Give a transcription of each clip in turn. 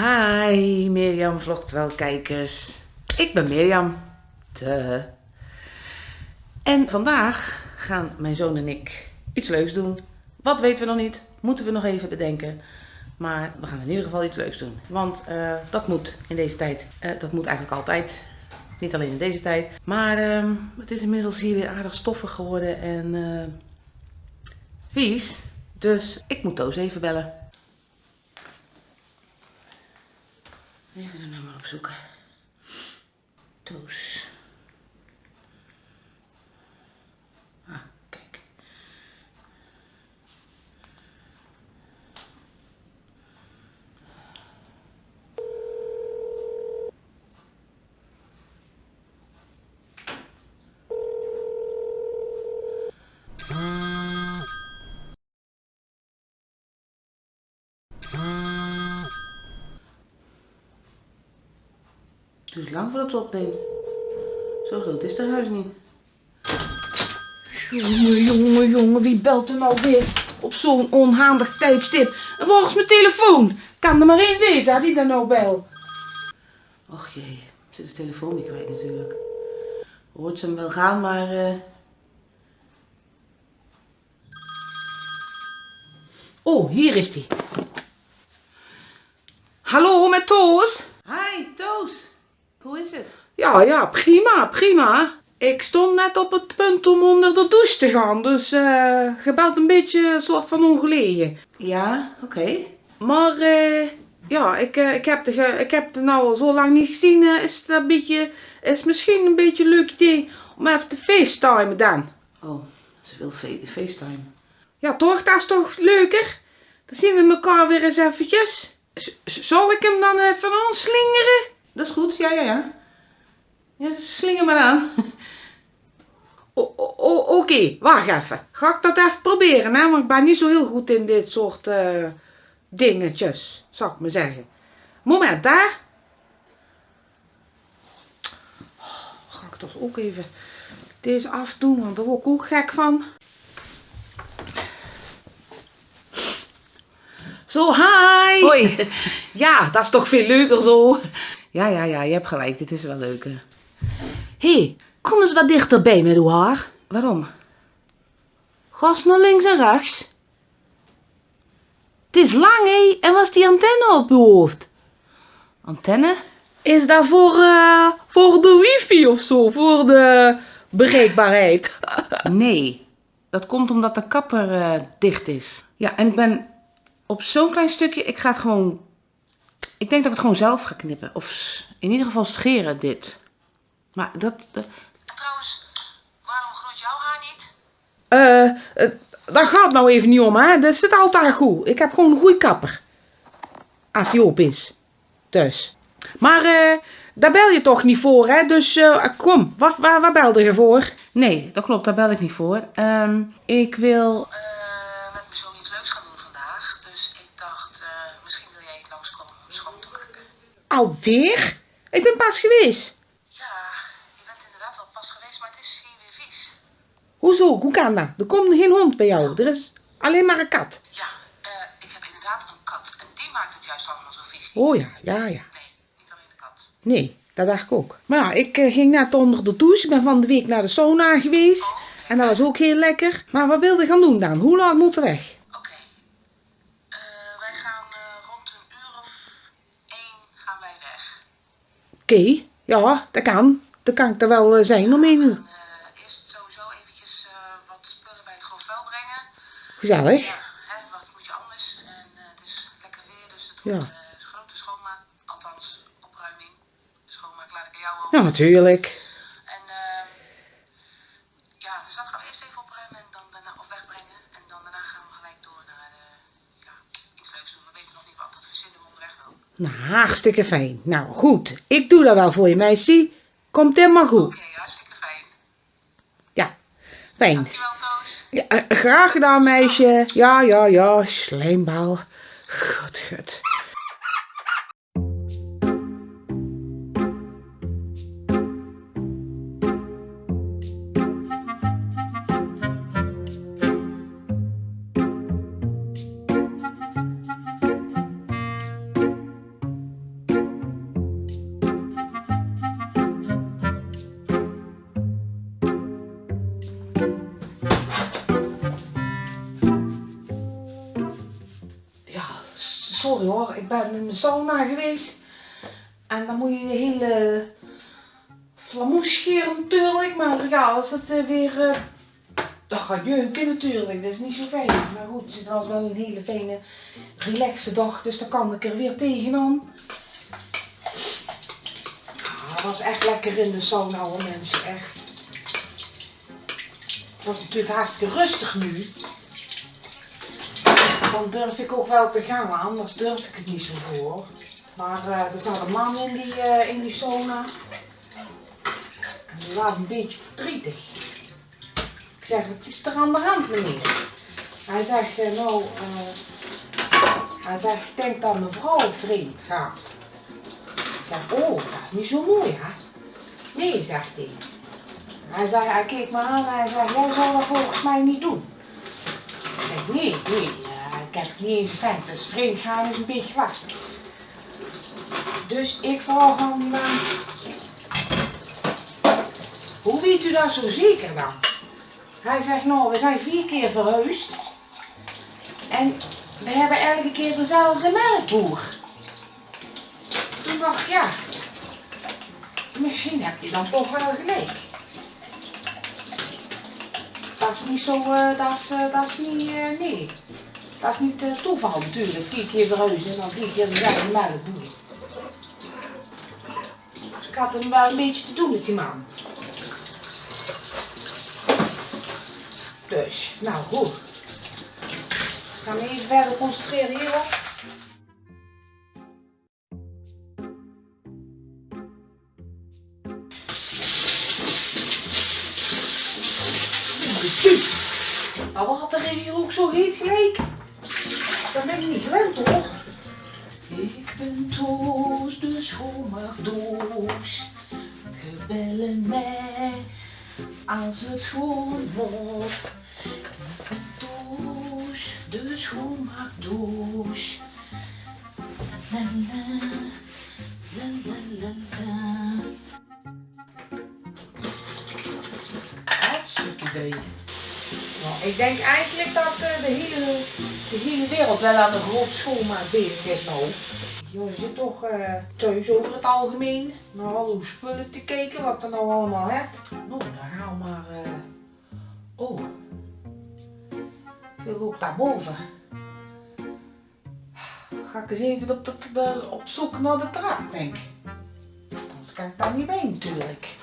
Hi Mirjam vlogt wel kijkers. Ik ben Mirjam. Te. En vandaag gaan mijn zoon en ik iets leuks doen. Wat weten we nog niet, moeten we nog even bedenken. Maar we gaan in ieder geval iets leuks doen. Want uh, dat moet in deze tijd. Uh, dat moet eigenlijk altijd. Niet alleen in deze tijd. Maar uh, het is inmiddels hier weer aardig stoffig geworden en uh, vies. Dus ik moet Toos even bellen. Even de nummer opzoeken. Toos. Het duurt lang voordat het opneemt. Zo groot is het huis niet. Jongen, jongen, jongen, wie belt er nou weer op zo'n onhandig tijdstip? En is mijn telefoon? Kan er maar één wezen, had die dan nou bel? Och jee, zit de telefoon niet kwijt natuurlijk. Hoort ze hem wel gaan, maar... Uh... Oh, hier is die. Hallo, met Toos? Hi, Toos. Hoe is het? Ja, ja, prima, prima. Ik stond net op het punt om onder de douche te gaan, dus uh, gebeld een beetje een soort van ongelegen. Ja, oké. Maar uh, ja, ik, uh, ik, heb de, ik heb nou al zo lang niet gezien. is het een beetje, is misschien een beetje een leuk idee om even te facetimen dan. Oh, ze wil facetime. Ja, toch? Dat is toch leuker? Dan zien we elkaar weer eens eventjes. zal ik hem dan even aanslingeren? Dat is goed, ja, ja, ja. Ja, slinger maar aan. Oké, okay, wacht even. Ga ik dat even proberen, hè? Want ik ben niet zo heel goed in dit soort uh, dingetjes, zou ik maar zeggen. Moment, hè? Oh, ga ik toch ook even deze afdoen, want daar word ik ook gek van. Zo, hi! Hoi! Ja, dat is toch veel leuker zo. Ja, ja, ja, je hebt gelijk. Dit is wel leuker. Hé, hey, kom eens wat dichterbij met uw haar. Waarom? Gas naar links en rechts. Het is lang, hé. En was die antenne op uw hoofd? Antenne? Is dat voor, uh, voor de wifi of zo? Voor de bereikbaarheid? nee, dat komt omdat de kapper uh, dicht is. Ja, en ik ben op zo'n klein stukje, ik ga het gewoon... Ik denk dat ik het gewoon zelf ga knippen. Of in ieder geval scheren, dit. Maar dat... dat... En trouwens, waarom groeit jouw haar niet? Eh, uh, daar gaat nou even niet om, hè. Dat zit altijd goed. Ik heb gewoon een goede kapper. Als die op is. Dus. Maar, eh, daar bel je toch niet voor, hè? Dus, uh, kom. Wat, waar, waar belde je voor? Nee, dat klopt. Daar bel ik niet voor. Um, ik wil... Uh, met mijn zoon iets leuks gaan doen vandaag. Dus ik dacht, uh, misschien wil jij niet langskomen om schoon te maken. Alweer? Ik ben pas geweest. Hoezo? Hoe kan dat? Er komt geen hond bij jou. Er is alleen maar een kat. Ja, uh, ik heb inderdaad een kat. En die maakt het juist allemaal zo vies. Oh ja, ja, ja. Nee, niet alleen de kat. Nee, dat dacht ik ook. Maar ja, ik uh, ging net onder de douche. Ik ben van de week naar de sauna geweest. Oh, en dat was ook heel lekker. Maar wat wilde je gaan doen dan? Hoe lang moeten we weg? Oké, ja, dat kan. Dat kan ik er wel zijn om één uur. Gezellig. Ja, hè, wat moet je anders? En het is lekker weer, dus het wordt ja. grote schoonmaak, althans opruiming. Schoonmaak laat ik aan jou over. Ja, natuurlijk. En uh, ja, dus dat gaan we eerst even opruimen en dan daarna, of wegbrengen. En dan daarna gaan we gelijk door naar de, ja, iets leuks doen. We weten nog niet wat, dat verzinnen we onderweg wel. Nou, hartstikke fijn. Nou, goed. Ik doe dat wel voor je, meisje. Komt helemaal goed. Oké, okay, hartstikke fijn. Ja, fijn. Dankjewel. Ja, eh, graag gedaan, meisje. Ja, ja, ja, slijmbal. God, god. Sorry hoor, ik ben in de sauna geweest. En dan moet je de hele flamoes scheren natuurlijk. Maar ja, als het uh, weer... Uh, dat gaat jeuken natuurlijk, dat is niet zo fijn. Maar goed, het was wel een hele fijne, relaxe dag. Dus dan kan ik er weer tegenaan. Ah, was echt lekker in de sauna hoor mensen, echt. Het was natuurlijk hartstikke rustig nu. Dan durf ik ook wel te gaan, anders durf ik het niet zo voor. Maar uh, er zat een man in die, uh, in die sauna. En die was een beetje verdrietig. Ik zeg, wat is er aan de hand meneer? Hij zegt, uh, nou, hij zegt, ik denk dat mijn vrouw vreemd gaat. Ik zeg, oh, dat is niet zo mooi hè? Nee, zegt hij. Hij zegt, hij keek me aan en hij zegt, jij zal dat volgens mij niet doen. Ik zeg, nee, nee, ik heb niet eens vent, dus vreemd gaan is een beetje lastig. Dus ik vraag hem, uh, hoe weet u dat zo zeker dan? Hij zegt, nou, we zijn vier keer verhuisd. En we hebben elke keer dezelfde melkboer. Toen dacht ja, misschien heb je dan toch wel gelijk. Dat is niet zo, uh, dat is, dat is niet, nee. Dat is niet toeval natuurlijk, vier keer verhuizen en dan vier keer dezelfde melkboer. Dus ik had hem wel een beetje te doen met die man. Dus, nou goed. Ik ga me even verder concentreren hierop. Nou, wat er is hier ook zo heet gelijk. Dat ben ik niet gewend toch? Ik ben Toos, de schoonmaakdoos. Gebellen mij als het schoon wordt. Ik ben Toos, de schoonmaakdoos. La la, la la la la. Hartstikke idee. Nou, ik denk eigenlijk dat uh, de, hele, de hele wereld wel aan een groot schoonmaak bezig is nou. Je zit toch uh, thuis over het algemeen naar al uw spullen te kijken, wat er nou allemaal hebt. Nou, dan gaan we maar... Uh... Oh. Ik wil ook daarboven. Ga ik eens even op, de, de, op zoek naar de trap, denk ik. Anders kan ik daar niet bij natuurlijk.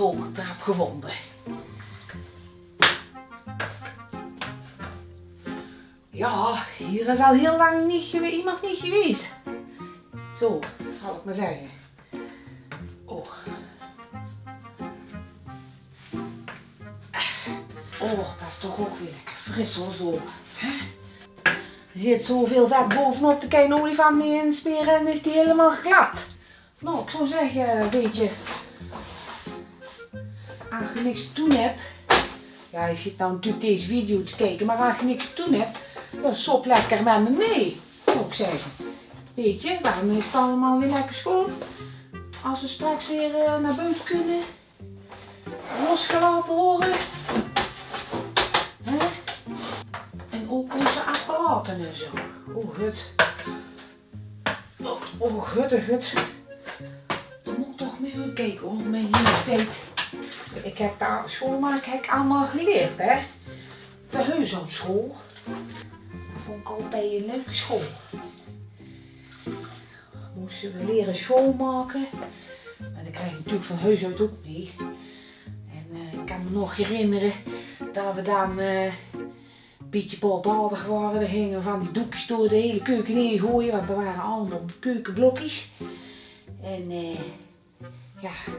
Zo, trap gevonden. Ja, hier is al heel lang niet iemand niet geweest. Zo, zal ik maar zeggen. Oh. Oh, dat is toch ook weer lekker fris zo. Er zit zoveel vet bovenop de kleine olifant mee insperen en is die helemaal glad. Nou, ik zou zeggen, weet je, als je niks te doen hebt, ja, je zit nou natuurlijk deze video te kijken, maar als je niks te doen hebt, dan sop lekker met me mee, zou ik zeggen. Weet je, daarom is het allemaal weer lekker schoon. Als we straks weer uh, naar buiten kunnen, losgelaten worden. Hè? En ook onze apparaten en zo. Oh, gut. Oh, oh gut. Dan moet ik toch meer kijken hoor, mijn leeftijd. Ik heb daar schoonmaken heb ik allemaal geleerd, hè. De huishoudschool. Dat vond ik altijd een leuke school. Moesten we leren schoonmaken. En dat krijg je natuurlijk van huis uit ook niet. En uh, ik kan me nog herinneren dat we dan uh, een beetje baldadig waren. We gingen van die doekjes door de hele keuken heen gooien, want er waren allemaal keukenblokjes. En uh, ja,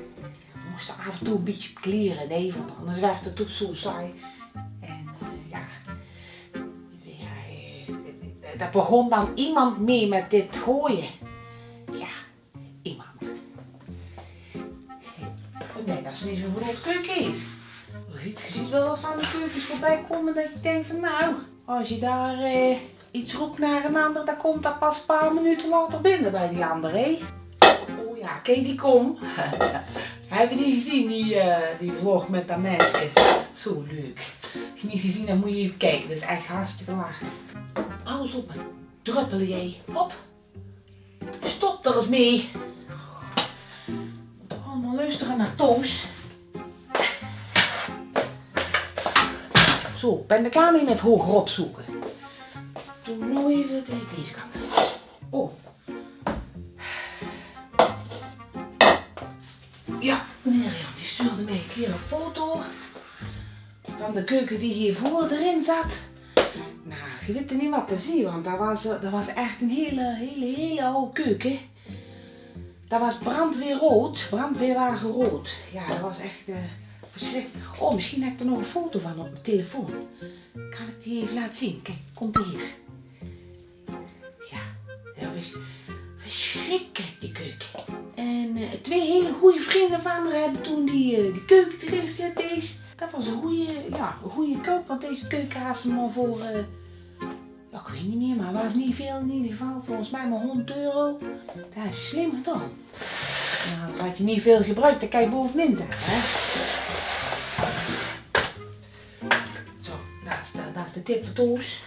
moesten af en toe een beetje kleren, nee, want anders werd het toch zo saai. En uh, ja, ja uh, daar begon dan iemand mee met dit gooien. Ja, iemand. Nee, dat is niet zo'n groot keuken. Je ziet wel wat van de keukens voorbij komen dat je denkt van nou, als je daar uh, iets roept naar een ander, dan komt dat pas een paar minuten later binnen bij die andere. Oh ja, kijk die kom. Hebben die gezien, die, uh, die vlog met dat meisje? Zo leuk. Als je niet gezien hebt, moet je even kijken. Dat is echt hartstikke laag. Alles op, druppelen jij. Hop. Stop er eens mee. Allemaal luisteren naar Toos. Zo, ben er klaar mee met hoger opzoeken. Doe nou even deze kant. Oh. De keuken die hiervoor erin zat. Nou, je weet niet wat te zien, want dat was, dat was echt een hele, hele, hele oude keuken. Dat was brandweerrood, brandweerwagen rood. Ja, dat was echt uh, verschrikkelijk. Oh, misschien heb ik er nog een foto van op mijn telefoon. Kan ik die even laten zien? Kijk, komt hier. Ja, dat was verschrikkelijk die keuken. En uh, twee hele goede vrienden van haar hebben toen die, uh, keuken erin gezet. Deze. Dat was een goede, ja, goede keuken, want deze keuken had maar voor, uh, ja, ik weet niet meer, maar was niet veel in ieder geval. Volgens mij maar 100 euro. Dat is slim gedaan. Nou, had je niet veel gebruikt, dan kan je bovenin hè. Zo, dat is de, de tip voor Toos.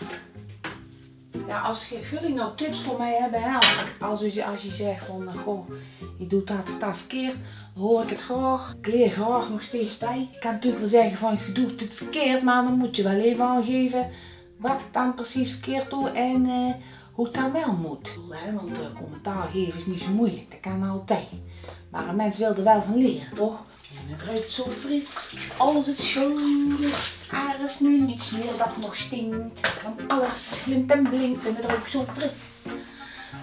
Ja, als jullie nou tips voor mij hebben, als, je, als je zegt van, uh, goh, je doet dat dat verkeerd, dan hoor ik het graag. Ik leer graag nog steeds bij. Ik kan natuurlijk wel zeggen van, je doet het verkeerd, maar dan moet je wel even aangeven wat ik dan precies verkeerd doe en uh, hoe het dan wel moet. Want uh, commentaar geven is niet zo moeilijk, dat kan altijd. Maar een mens wil er wel van leren, toch? En het ruikt zo fris. Alles het schoon is. Er is nu niets meer dat nog stinkt. Want alles glimt en blinkt en het ruikt zo fris.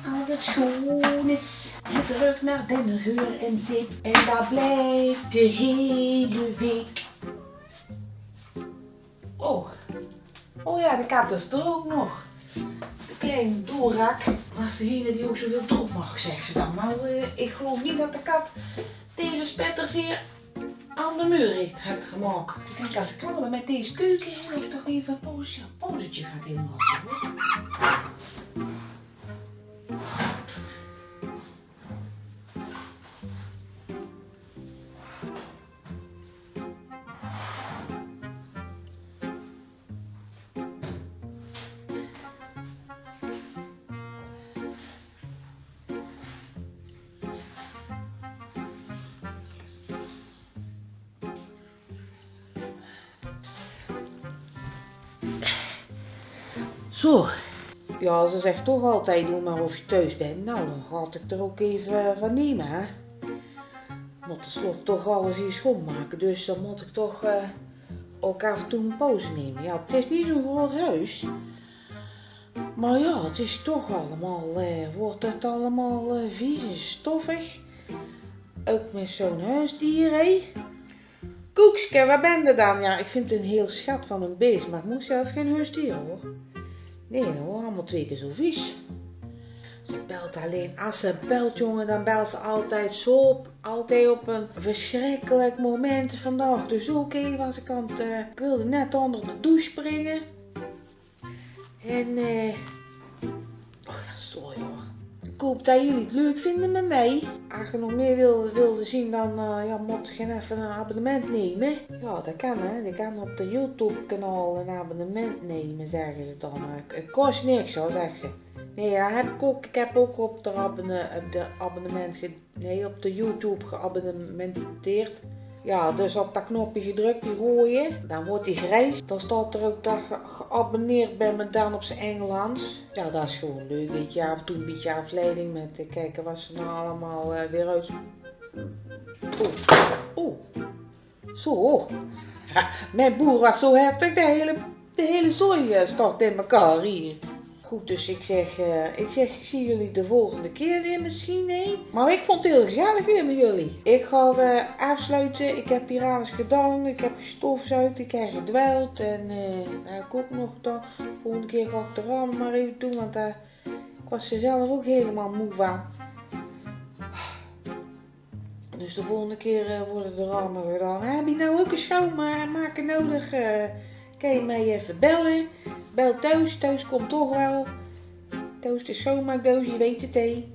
Als het schoon is. Ruikt naar dennengeur en zeep. En dat blijft de hele week. Oh. Oh ja, de kat is er ook nog. De kleine doorrak. Dat is degene die ook zoveel troep mag, zegt ze dan. Nou, uh, ik geloof niet dat de kat deze spetters hier aan de muur heeft gemaakt. Ik denk als ik klaar met deze keuken, dat ik toch even een pauzetje, pauzetje inmaken. Zo. Ja, ze zegt toch altijd, doe maar of je thuis bent. Nou, dan ga ik er ook even van nemen, hè. Moet tenslotte toch alles hier schoonmaken. Dus dan moet ik toch uh, ook af en toe een pauze nemen. Ja, het is niet zo'n groot huis. Maar ja, het is toch allemaal, uh, wordt het allemaal uh, vies en stoffig. Ook met zo'n huisdier, hè. Koekske, waar ben je dan? Ja, ik vind het een heel schat van een beest, maar ik moet zelf geen huisdier hoor. Nee hoor, allemaal twee keer zo vies. Ze belt alleen. Als ze belt jongen, dan belt ze altijd zo op. Altijd op een verschrikkelijk moment. Vandaag dus even als ik aan het, uh, ik wilde net onder de douche springen. En eh... oh ja, sorry hoor. Ik hoop dat jullie het leuk vinden met mij. Als je nog meer wilde, wilde zien, dan uh, ja, moet je even een abonnement nemen. Ja, dat kan hè. Je kan op de YouTube kanaal een abonnement nemen, zeggen ze dan. Het kost niks hoor, zegt ze. Nee, ja, heb ik ook. Ik heb ook op de, op de abonnement, nee, op de YouTube geabonnementeerd. Ja, dus op dat knopje gedrukt, die rode, dan wordt die grijs. Dan staat er ook dat geabonneerd bent met dan op zijn Engels. Ja, dat is gewoon leuk, weet je. Af en toe een beetje afleiding met te kijken wat ze nou allemaal uh, weer uit... Oeh, oeh. Zo. Mijn boer was zo heftig, de hele, de hele zooi uh, stort in elkaar hier. Goed, dus ik zeg, uh, ik zeg, ik zie jullie de volgende keer weer misschien, hè? Maar ik vond het heel gezellig weer met jullie. Ik ga uh, afsluiten. Ik heb hier alles gedaan. Ik heb gestofzuigd. Ik heb gedweld. En uh, nou, ik ook nog dan. De volgende keer ga ik de ramen maar even doen. Want ik was er zelf ook helemaal moe van. Dus de volgende keer worden de ramen gedaan. Heb je nou ook een schoonmaken nodig? kan je mij even bellen. Bel thuis, thuis komt toch wel. Thuis de schoonmaakdoos, je weet het hé.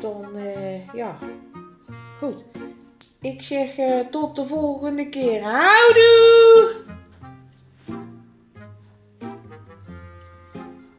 Dan, uh, ja, goed. Ik zeg uh, tot de volgende keer. Houdoe!